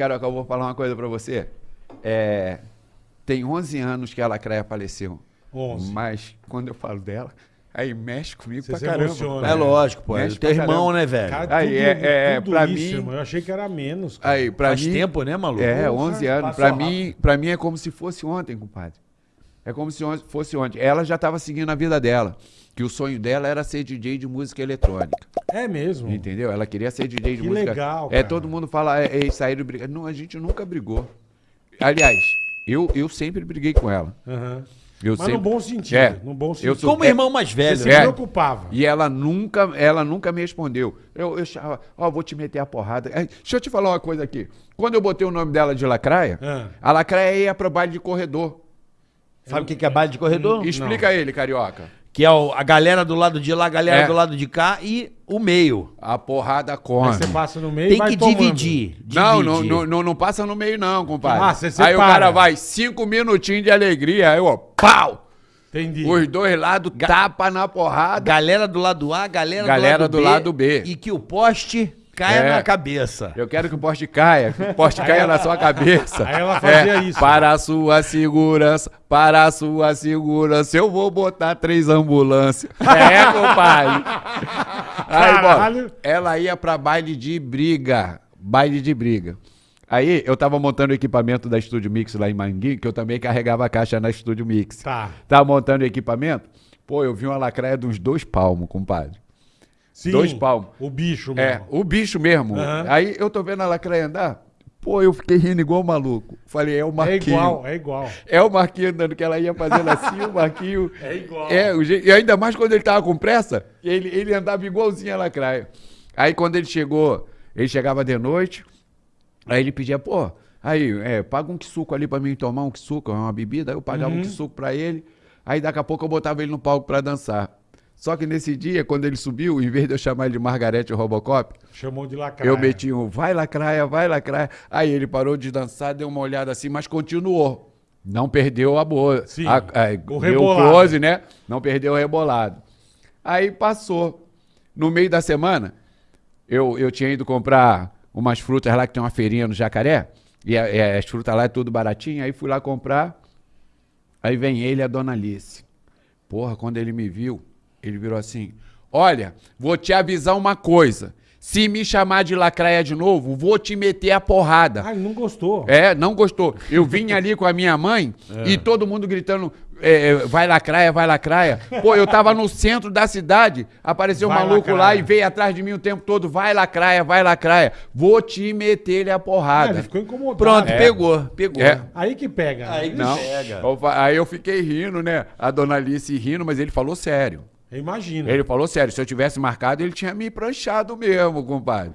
Carioca, eu vou falar uma coisa pra você. É, tem 11 anos que a Lacraia faleceu. 11. Mas quando eu falo dela, aí mexe comigo Você pra se caramba. emociona. É lógico, pô. É Mexe teu pra irmão, caramba. né, velho? Cara, Aí, tudo, é- é, tudo pra isso, mim- irmão. Eu achei que era menos. cara. Aí, pra Faz mim, tempo, né, maluco? É, Porra, 11 anos. Pra rápido. mim, pra mim é como se fosse ontem, compadre. É como se fosse ontem. Ela já estava seguindo a vida dela. Que o sonho dela era ser DJ de música eletrônica. É mesmo. Entendeu? Ela queria ser DJ de Que música. legal, É, cara. todo mundo fala, é, é sair brigar. Não, a gente nunca brigou. Aliás, eu, eu sempre briguei com ela. Aham. Eu Mas sempre... no bom sentido. É. No bom Eu sentido. sou- Como é- irmão mais Você velho, se né? É. preocupava. E ela nunca, ela nunca me respondeu. Eu, eu achava, ó, vou te meter a porrada. É, deixa eu te falar uma coisa aqui. Quando eu botei o nome dela de Lacraia, Ah. a Lacraia ia pro baile de corredor. Sabe o que que é baile de corredor? Explica ele, carioca. Que é o- a galera do lado de lá, a galera É. do lado de cá e o meio. A porrada Aí come. você passa no meio e Tem vai que tomando. dividir. Não, não, dividir. não, não, não passa no meio, não, compadre. Ah, você Aí o cara vai, cinco minutinhos de alegria, aí, ó, pau! Entendi. Os dois lados tapa na porrada. Galera do lado A, galera, Galera do, do lado, lado B. E que o poste caia É. na cabeça. Eu quero que o poste caia, que o poste caia na sua cabeça. Aí ela fazia isso. Para a sua segurança, para a sua segurança, eu vou botar três ambulâncias. É, compadre. Aí, bom, ela ia pra baile de briga. Baile de briga. Aí eu tava montando o equipamento da Estúdio Mix lá em Manguinho, que eu também carregava a caixa na Estúdio Mix. Tá. Tava montando o equipamento. Pô, eu vi uma lacraia de uns dois palmos, compadre. Sim, Dois palmos. O bicho É, mesmo. o bicho mesmo. Aham. Aí eu tô vendo a lacraia andar. Pô, eu fiquei rindo igual um maluco. Falei, é o É Marquinho. igual, é igual. É o Marquinho andando, que ela ia fazendo assim, o Marquinho. É igual. É, o e ainda mais quando ele tava com pressa, ele, ele andava igualzinho a lacraia. Aí quando ele chegou, ele chegava de noite, aí ele pedia, pô, aí, é, paga um suco ali pra mim tomar um suco, uma bebida. Aí eu pagava Uhum. um suco pra ele. Aí daqui a pouco eu botava ele no palco pra dançar. Só que nesse dia, quando ele subiu, em vez de eu chamar ele de Margarete Robocop, Chamou de lacraia. eu meti um vai lacraia, vai lacraia. Aí ele parou de dançar, deu uma olhada assim, mas continuou. Não perdeu a boa. Sim, a, a, o deu rebolado. close, né? Não perdeu o rebolado. Aí passou. No meio da semana, eu, eu tinha ido comprar umas frutas lá que tem uma feirinha no Jacaré. E a- é, as frutas lá é tudo baratinho. Aí fui lá comprar. Aí vem ele e a dona Alice. Porra, quando ele me viu, ele virou assim: Olha, vou te avisar uma coisa. Se me chamar de lacraia de novo, vou te meter a porrada. Ah, ele não gostou. É, não gostou. Eu vim ali com a minha mãe e todo mundo gritando: é, é, vai lacraia, vai lacraia. Pô, eu tava no centro da cidade, apareceu um Vai maluco lá lacraia. e veio atrás de mim o tempo todo: vai lacraia, vai lacraia. Vou te meter ele a Ah, porrada. ele ficou incomodado. Pronto, É. pegou, pegou. É. Aí que pega. Aí que Não. pega. Aí eu fiquei rindo, né? A dona Alice rindo, mas ele falou sério. Eu imagino. Ele falou sério, se eu tivesse marcado, ele tinha me pranchado mesmo, compadre.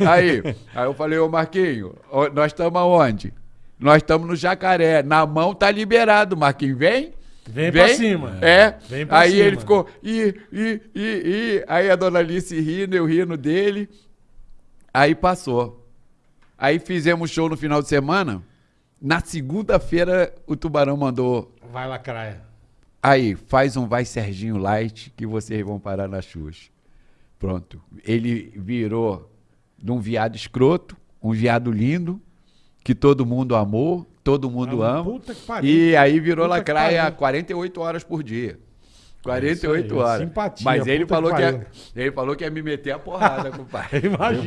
Aí, aí eu falei, ô Marquinho, nós estamos aonde? Nós estamos no jacaré. Na mão tá liberado, Marquinho. Vem. Vem pra cima. É. Vem pra aí cima. ele ficou. Ih, ih, ih, ih. Aí a dona Alice rindo, eu rindo dele. Aí passou. Aí fizemos show no final de semana. Na segunda-feira, o Tubarão mandou. Vai lacraia. Aí, faz um Vai Serginho Light que vocês vão parar na Xuxa. Pronto. Ele virou de um viado escroto, um viado lindo, que todo mundo amou, todo mundo Ah, ama. puta que pariu. E aí virou Puta lacraia pariu. 48 horas por dia. É isso 48 aí, horas. simpatia, Mas ele falou que que, ia, ele falou que ia me meter a porrada, compadre. Imagina.